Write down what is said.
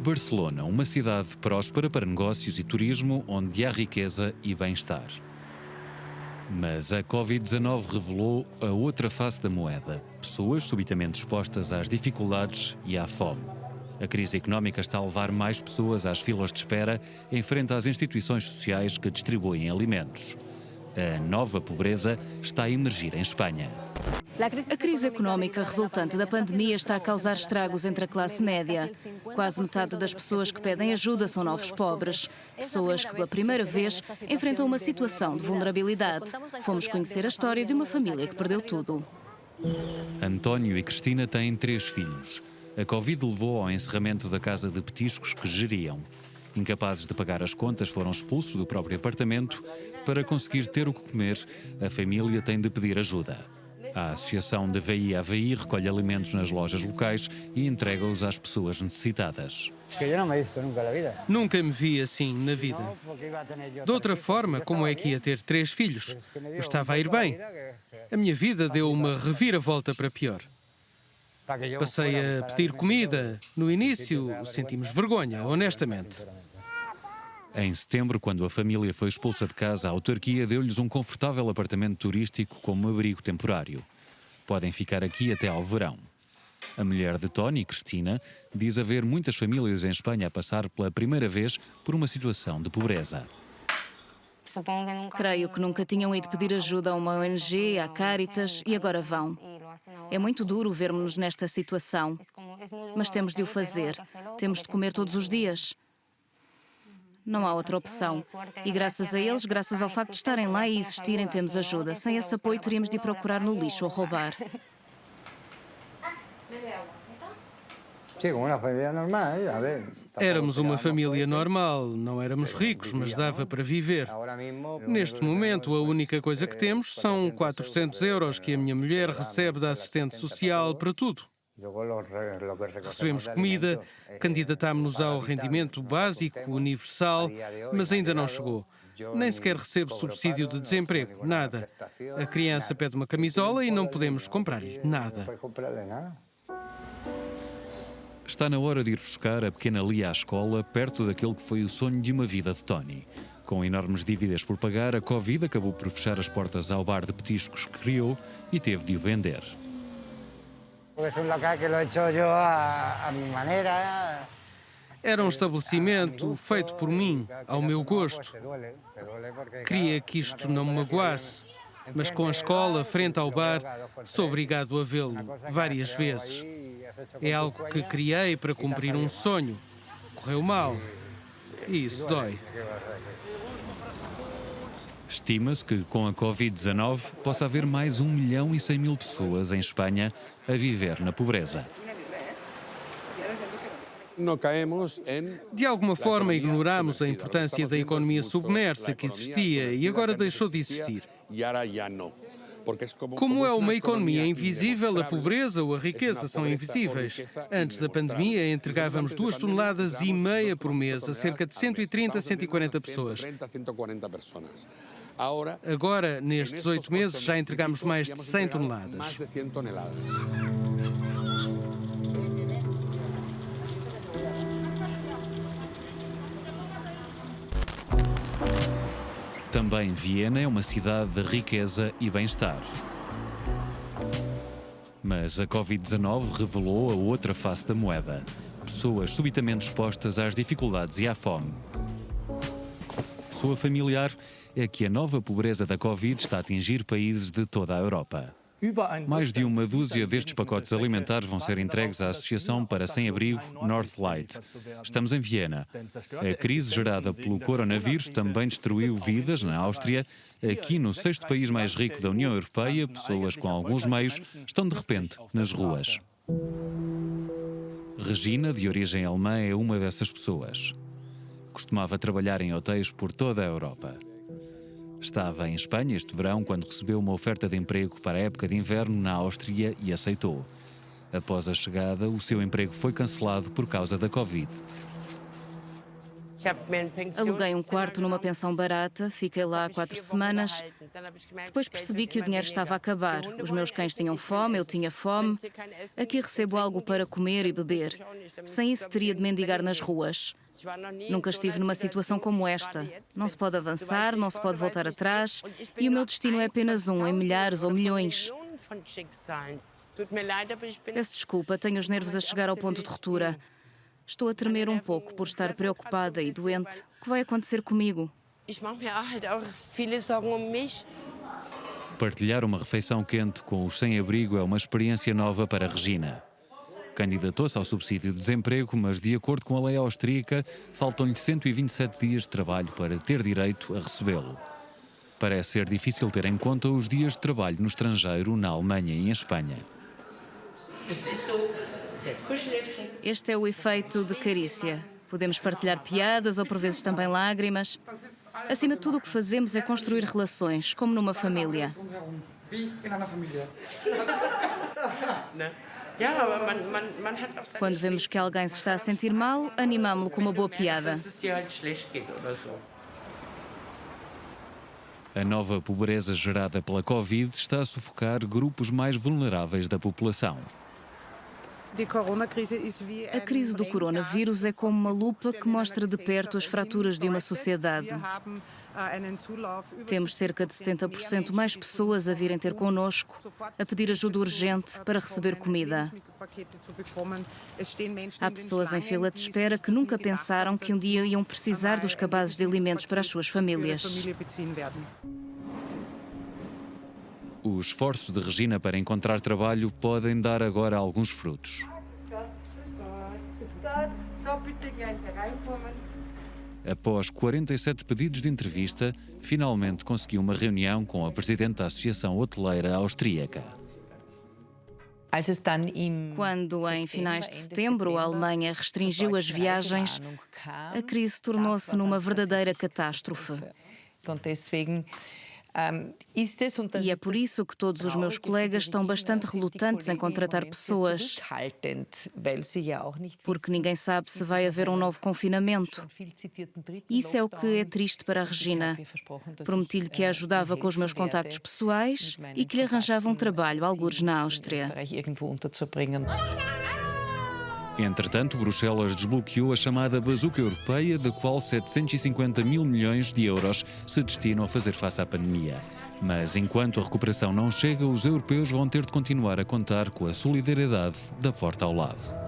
Barcelona, uma cidade próspera para negócios e turismo, onde há riqueza e bem-estar. Mas a Covid-19 revelou a outra face da moeda: pessoas subitamente expostas às dificuldades e à fome. A crise económica está a levar mais pessoas às filas de espera em frente às instituições sociais que distribuem alimentos. A nova pobreza está a emergir em Espanha. A crise económica resultante da pandemia está a causar estragos entre a classe média. Quase metade das pessoas que pedem ajuda são novos pobres. Pessoas que, pela primeira vez, enfrentam uma situação de vulnerabilidade. Fomos conhecer a história de uma família que perdeu tudo. António e Cristina têm três filhos. A Covid levou ao encerramento da casa de petiscos que geriam. Incapazes de pagar as contas, foram expulsos do próprio apartamento. Para conseguir ter o que comer, a família tem de pedir ajuda. A Associação de VI AVI recolhe alimentos nas lojas locais e entrega-os às pessoas necessitadas. Nunca me vi assim na vida. De outra forma, como é que ia ter três filhos? Eu estava a ir bem. A minha vida deu uma reviravolta para pior. Passei a pedir comida. No início, sentimos vergonha, honestamente. Em setembro, quando a família foi expulsa de casa, a autarquia deu-lhes um confortável apartamento turístico como abrigo temporário. Podem ficar aqui até ao verão. A mulher de Tony, Cristina, diz haver muitas famílias em Espanha a passar pela primeira vez por uma situação de pobreza. Creio que nunca tinham ido pedir ajuda a uma ONG, à Caritas, e agora vão. É muito duro vermos-nos nesta situação, mas temos de o fazer. Temos de comer todos os dias. Não há outra opção. E graças a eles, graças ao facto de estarem lá e existirem, temos ajuda. Sem esse apoio, teríamos de ir procurar no lixo ou roubar. Éramos uma família normal, não éramos ricos, mas dava para viver. Neste momento, a única coisa que temos são 400 euros que a minha mulher recebe da assistente social para tudo. Recebemos comida, candidatámos-nos ao rendimento básico universal, mas ainda não chegou. Nem sequer recebo subsídio de desemprego, nada. A criança pede uma camisola e não podemos comprar-lhe nada. Está na hora de ir buscar a pequena Lia à escola, perto daquele que foi o sonho de uma vida de Tony. Com enormes dívidas por pagar, a Covid acabou por fechar as portas ao bar de petiscos que criou e teve de o vender. Era um estabelecimento feito por mim, ao meu gosto. Queria que isto não me magoasse, mas com a escola frente ao bar, sou obrigado a vê-lo várias vezes. É algo que criei para cumprir um sonho. Correu mal. E isso dói. Estima-se que com a Covid-19 possa haver mais 1 milhão e 100 mil pessoas em Espanha a viver na pobreza. De alguma forma ignoramos a importância da economia submersa que existia e agora deixou de existir. Como é uma economia invisível, a pobreza ou a riqueza são invisíveis. Antes da pandemia, entregávamos duas toneladas e meia por mês a cerca de 130 a 140 pessoas. Agora, nestes oito meses, já entregamos mais de 100 toneladas. Também Viena é uma cidade de riqueza e bem-estar. Mas a Covid-19 revelou a outra face da moeda. Pessoas subitamente expostas às dificuldades e à fome. Sua familiar é que a nova pobreza da Covid está a atingir países de toda a Europa. Mais de uma dúzia destes pacotes alimentares vão ser entregues à Associação para Sem-Abrigo Northlight. Estamos em Viena. A crise gerada pelo coronavírus também destruiu vidas na Áustria. Aqui, no sexto país mais rico da União Europeia, pessoas com alguns meios estão de repente nas ruas. Regina, de origem alemã, é uma dessas pessoas. Costumava trabalhar em hotéis por toda a Europa. Estava em Espanha este verão quando recebeu uma oferta de emprego para a época de inverno na Áustria e aceitou. Após a chegada, o seu emprego foi cancelado por causa da Covid. Aluguei um quarto numa pensão barata, fiquei lá quatro semanas. Depois percebi que o dinheiro estava a acabar. Os meus cães tinham fome, eu tinha fome. Aqui recebo algo para comer e beber. Sem isso, teria de mendigar nas ruas. Nunca estive numa situação como esta. Não se pode avançar, não se pode voltar atrás, e o meu destino é apenas um, em milhares ou milhões. Peço desculpa, tenho os nervos a chegar ao ponto de ruptura. Estou a tremer um pouco por estar preocupada e doente. O que vai acontecer comigo? Partilhar uma refeição quente com os sem-abrigo é uma experiência nova para Regina. Candidatou-se ao subsídio de desemprego, mas, de acordo com a lei austríaca, faltam-lhe 127 dias de trabalho para ter direito a recebê-lo. Parece ser difícil ter em conta os dias de trabalho no estrangeiro, na Alemanha e em Espanha. Este é o efeito de carícia. Podemos partilhar piadas ou por vezes também lágrimas. Acima de tudo, o que fazemos é construir relações, como numa família. Quando vemos que alguém se está a sentir mal, animamos-lo com uma boa piada. A nova pobreza gerada pela Covid está a sufocar grupos mais vulneráveis da população. A crise do coronavírus é como uma lupa que mostra de perto as fraturas de uma sociedade. Temos cerca de 70% mais pessoas a virem ter connosco, a pedir ajuda urgente para receber comida. Há pessoas em fila de espera que nunca pensaram que um dia iam precisar dos cabazes de alimentos para as suas famílias. Os esforços de Regina para encontrar trabalho podem dar agora alguns frutos. Após 47 pedidos de entrevista, finalmente conseguiu uma reunião com a presidente da Associação Hoteleira Austríaca. Quando, em finais de setembro, a Alemanha restringiu as viagens, a crise tornou-se numa verdadeira catástrofe. E é por isso que todos os meus colegas estão bastante relutantes em contratar pessoas, porque ninguém sabe se vai haver um novo confinamento. Isso é o que é triste para a Regina. Prometi-lhe que a ajudava com os meus contactos pessoais e que lhe arranjava um trabalho, algures na Áustria. Entretanto, Bruxelas desbloqueou a chamada bazuca europeia, da qual 750 mil milhões de euros se destinam a fazer face à pandemia. Mas enquanto a recuperação não chega, os europeus vão ter de continuar a contar com a solidariedade da porta ao lado.